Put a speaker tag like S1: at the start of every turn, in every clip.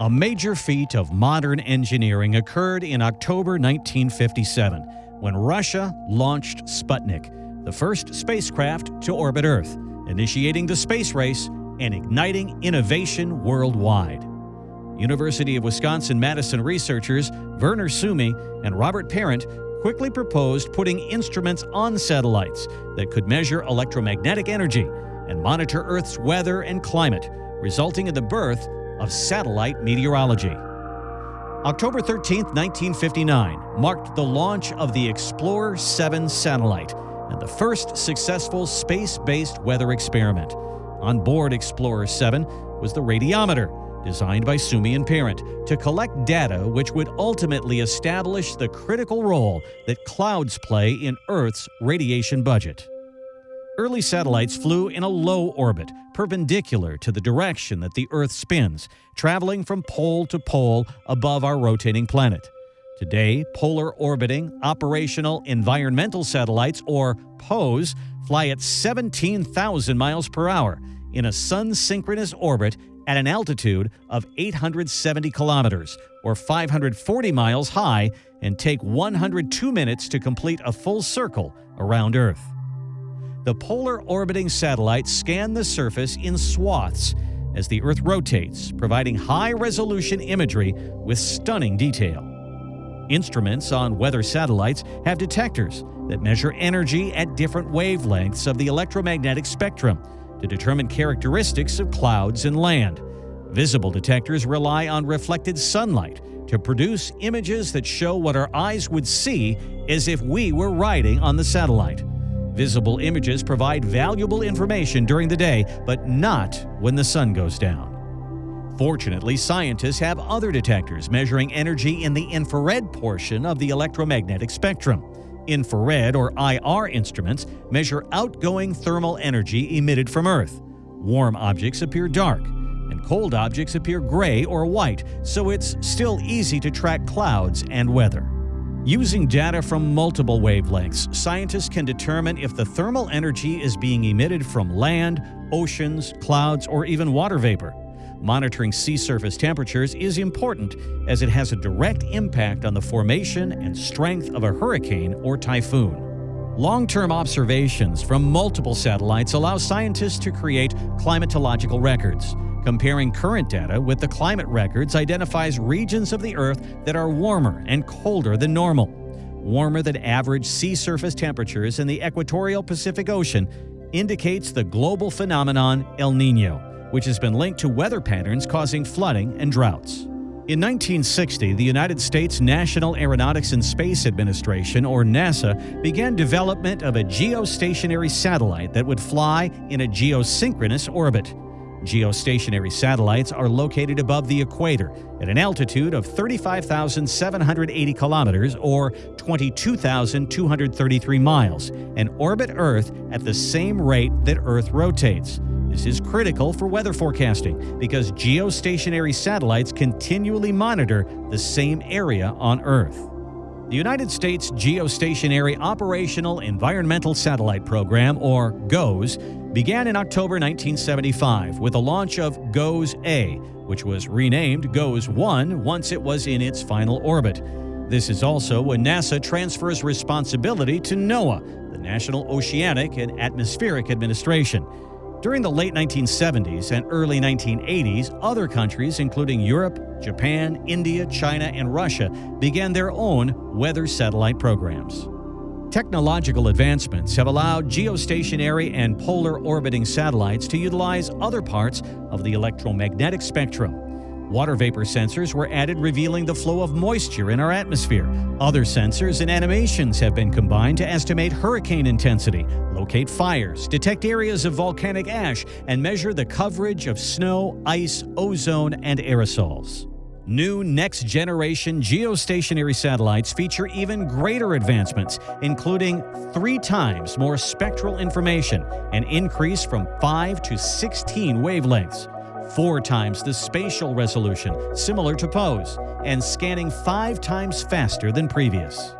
S1: A major feat of modern engineering occurred in October 1957 when Russia launched Sputnik, the first spacecraft to orbit Earth, initiating the space race and igniting innovation worldwide. University of Wisconsin-Madison researchers Verner Suomi and Robert Parent quickly proposed putting instruments on satellites that could measure electromagnetic energy and monitor Earth's weather and climate, resulting in the birth of satellite meteorology. October 13, 1959, marked the launch of the Explorer 7 satellite and the first successful space-based weather experiment. On board Explorer 7 was the radiometer, designed by Suomi and Parent, to collect data which would ultimately establish the critical role that clouds play in Earth's radiation budget. Early satellites flew in a low orbit, perpendicular to the direction that the Earth spins, traveling from pole to pole above our rotating planet. Today, polar orbiting operational environmental satellites, or POES, fly at 17,000 miles per hour in a sun synchronous orbit at an altitude of 870 kilometers, or 540 miles high, and take 102 minutes to complete a full circle around Earth. The polar orbiting satellites scan the surface in swaths as the Earth rotates, providing high resolution imagery with stunning detail. Instruments on weather satellites have detectors that measure energy at different wavelengths of the electromagnetic spectrum to determine characteristics of clouds and land. Visible detectors rely on reflected sunlight to produce images that show what our eyes would see as if we were riding on the satellite. Visible images provide valuable information during the day, but not when the sun goes down. Fortunately, scientists have other detectors measuring energy in the infrared portion of the electromagnetic spectrum. Infrared or IR instruments measure outgoing thermal energy emitted from Earth. Warm objects appear dark, and cold objects appear gray or white, so it's still easy to track clouds and weather. Using data from multiple wavelengths, scientists can determine if the thermal energy is being emitted from land, oceans, clouds, or even water vapor. Monitoring sea surface temperatures is important as it has a direct impact on the formation and strength of a hurricane or typhoon. Long-term observations from multiple satellites allow scientists to create climatological records. Comparing current data with the climate records identifies regions of the Earth that are warmer and colder than normal. Warmer than average sea surface temperatures in the equatorial Pacific Ocean indicates the global phenomenon El Nino which has been linked to weather patterns causing flooding and droughts. In 1960, the United States National Aeronautics and Space Administration, or NASA, began development of a geostationary satellite that would fly in a geosynchronous orbit. Geostationary satellites are located above the equator at an altitude of 35,780 kilometers or 22,233 miles and orbit Earth at the same rate that Earth rotates. This is critical for weather forecasting because geostationary satellites continually monitor the same area on Earth. The United States Geostationary Operational Environmental Satellite Program, or GOES, began in October 1975 with the launch of GOES-A, which was renamed GOES-1 once it was in its final orbit. This is also when NASA transfers responsibility to NOAA, the National Oceanic and Atmospheric Administration. During the late 1970s and early 1980s, other countries, including Europe, Japan, India, China, and Russia, began their own weather satellite programs. Technological advancements have allowed geostationary and polar orbiting satellites to utilize other parts of the electromagnetic spectrum. Water vapor sensors were added revealing the flow of moisture in our atmosphere. Other sensors and animations have been combined to estimate hurricane intensity, locate fires, detect areas of volcanic ash, and measure the coverage of snow, ice, ozone, and aerosols. New next-generation geostationary satellites feature even greater advancements, including three times more spectral information, an increase from 5 to 16 wavelengths, four times the spatial resolution, similar to POES, and scanning five times faster than previous.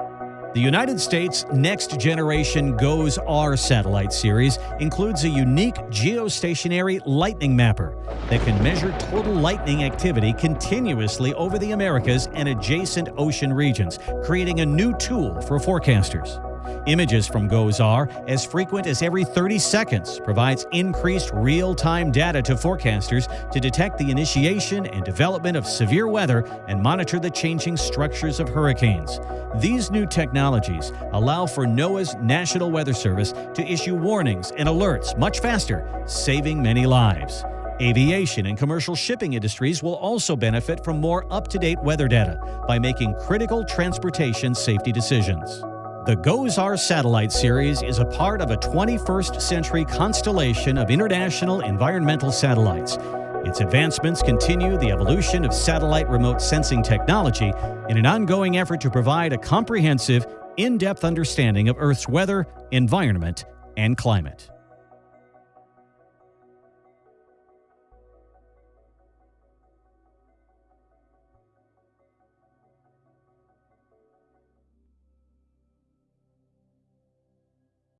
S1: The United States Next Generation GOES-R satellite series includes a unique geostationary lightning mapper that can measure total lightning activity continuously over the Americas and adjacent ocean regions, creating a new tool for forecasters. Images from GOES-R, as frequent as every 30 seconds, provides increased real-time data to forecasters to detect the initiation and development of severe weather and monitor the changing structures of hurricanes. These new technologies allow for NOAA's National Weather Service to issue warnings and alerts much faster, saving many lives. Aviation and commercial shipping industries will also benefit from more up-to-date weather data by making critical transportation safety decisions. The GOES-R satellite series is a part of a 21st century constellation of international environmental satellites. Its advancements continue the evolution of satellite remote sensing technology in an ongoing effort to provide a comprehensive, in-depth understanding of Earth's weather, environment, and climate.